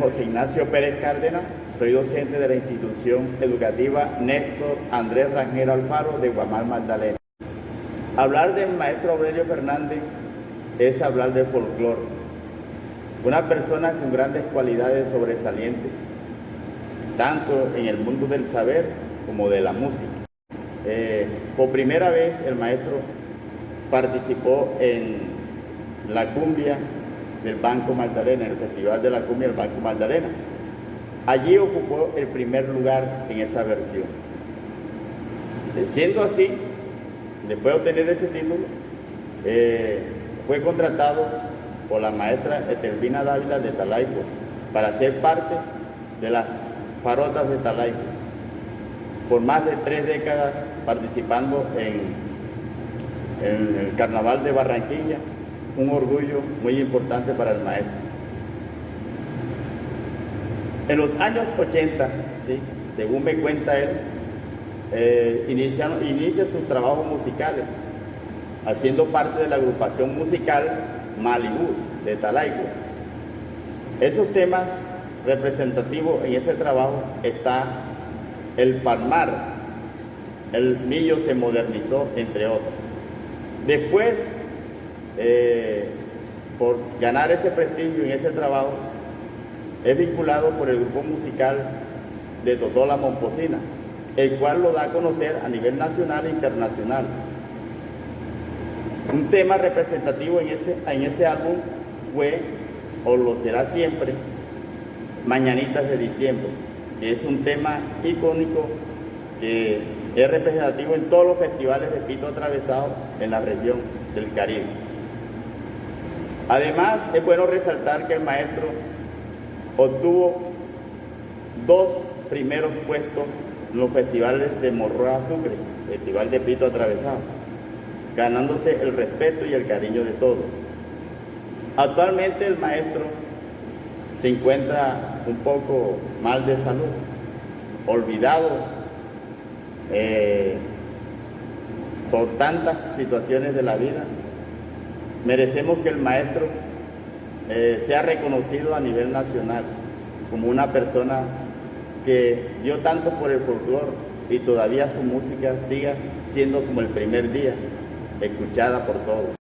José Ignacio Pérez Cárdenas, soy docente de la institución educativa Néstor Andrés Rangel Alfaro de Guamal Magdalena. Hablar del maestro Aurelio Fernández es hablar de folclore, una persona con grandes cualidades sobresalientes, tanto en el mundo del saber como de la música. Eh, por primera vez el maestro participó en la cumbia del Banco Magdalena, en el Festival de la Cumbia del Banco Magdalena. Allí ocupó el primer lugar en esa versión. Siendo así, después de obtener ese título, eh, fue contratado por la maestra Etelvina Dávila de Talaico para ser parte de las farotas de Talaico. Por más de tres décadas participando en el Carnaval de Barranquilla, un orgullo muy importante para el maestro. En los años 80, ¿sí? según me cuenta él, eh, inicia, inicia sus trabajos musicales, haciendo parte de la agrupación musical Malibú de Talaico. Esos temas representativos en ese trabajo está el Palmar, el Millo se modernizó, entre otros. Después eh, por ganar ese prestigio en ese trabajo, es vinculado por el grupo musical de Totola Momposina, el cual lo da a conocer a nivel nacional e internacional. Un tema representativo en ese, en ese álbum fue, o lo será siempre, Mañanitas de Diciembre, que es un tema icónico que es representativo en todos los festivales de pito atravesado en la región del Caribe. Además, es bueno resaltar que el maestro obtuvo dos primeros puestos en los festivales de Morroa Sucre, Festival de Pito Atravesado, ganándose el respeto y el cariño de todos. Actualmente el maestro se encuentra un poco mal de salud, olvidado eh, por tantas situaciones de la vida Merecemos que el maestro eh, sea reconocido a nivel nacional como una persona que dio tanto por el folclore y todavía su música siga siendo como el primer día, escuchada por todos.